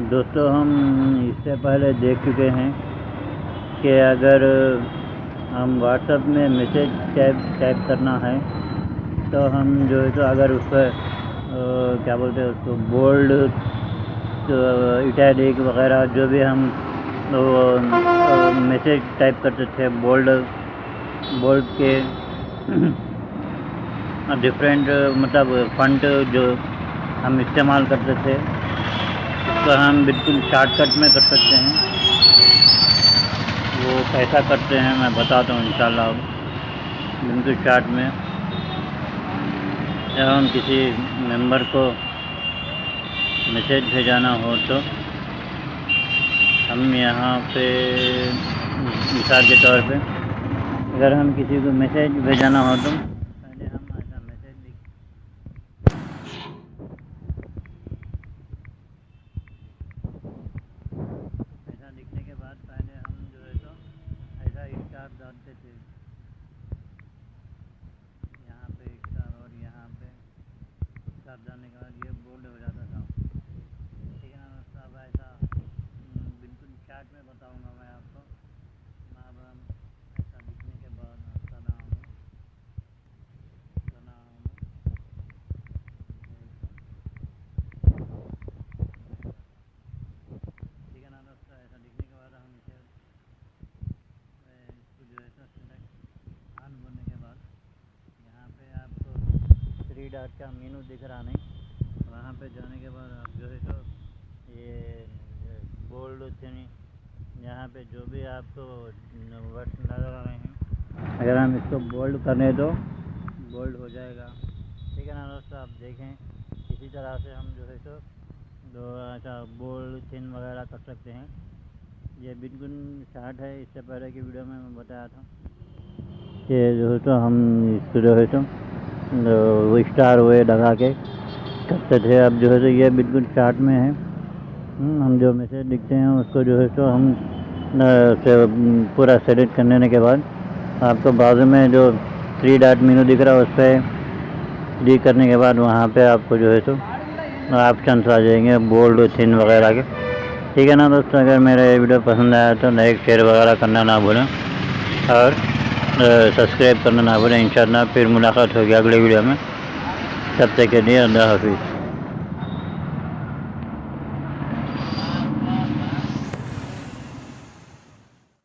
दोस्तों, हम इससे पहले देख चुके हैं कि अगर हम व्हाट्सएप में मैसेज टाइप टाइप करना है तो हम जो है तो अगर उस पर क्या बोलते हैं उसको बोल्ड तो इटैलिक वगैरह जो भी हम मैसेज टाइप करते थे बोल्ड बोल्ड के डिफरेंट मतलब फंट जो हम इस्तेमाल करते थे उसको हम बिल्कुल शॉर्टकट में कर सकते हैं। वो कैसा करते हैं, मैं बताता हूँ इंशाल्लाह बिल्कुल शॉर्ट में। जब हम किसी मेंबर को मैसेज भेजाना हो तो हम यहाँ पे, मिसाल के तौर पे, अगर हम किसी को मैसेज भेजाना हो तो स्टार थे। यहाँ पे एक स्टार और यहाँ पे स्टार जाने के बाद ये बोल्ड हो जाता था ठीक है ना सब ऐसा हम्म, बिल्कुल चार्ट में बताऊँगा मैं आपको अब हम ऐसा लिखने के बाद सलाम सलाम ठीक है ना दोस्तों ऐसा लिखने के बाद हम इसे जो है तो सिलेक्ट ऑन होने के बाद यहाँ पे थ्री डॉट का मेनू दिख रहा नहीं। वहाँ पे जाने के बाद आप जो है तो ये बोल्ड थी यहाँ पे जो भी आपको वर्ड्स नज़र आ रहे हैं, अगर हम इसको बोल्ड करने दो, बोल्ड हो जाएगा। ठीक है ना दोस्तों, आप देखें, इसी तरह से हम जो है तो दो अच्छा बोल्ड थिन वगैरह कर सकते हैं। ये बिल्कुल स्टार्ट है, इससे पहले की वीडियो में मैं बताया था कि जो है तो हम इसको जो है तो वो स्टार वे लगा के। करते थे अब जो है तो ये बिल्कुल चार्ट में है। हम्म, हम जो मैसेज लिखते हैं उसको जो है तो हम से पूरा सेलेक्ट करने के बाद आपको बाजू में जो थ्री डॉट मीनू दिख रहा है उस पर क्लिक करने के बाद वहाँ पे आपको जो है तो ऑप्शन आ जाएँगे बोल्ड थिन वगैरह के। ठीक है ना दोस्तों अगर मेरा ये वीडियो पसंद आया तो लाइक शेयर वगैरह करना ना भूलें। और सब्सक्राइब करना ना भूलें इन फिर मुलाकात होगी अगले वीडियो में। तब तक के लिए अल्लाह हाफिज़।